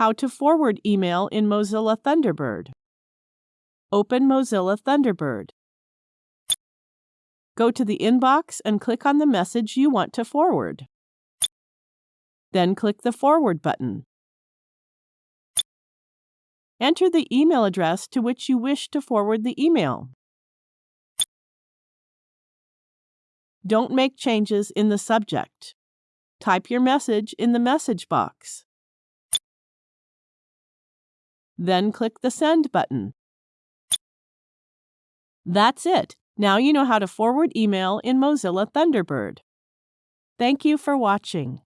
How to forward email in Mozilla Thunderbird. Open Mozilla Thunderbird. Go to the inbox and click on the message you want to forward. Then click the Forward button. Enter the email address to which you wish to forward the email. Don't make changes in the subject. Type your message in the message box. Then click the Send button. That's it. Now you know how to forward email in Mozilla Thunderbird. Thank you for watching.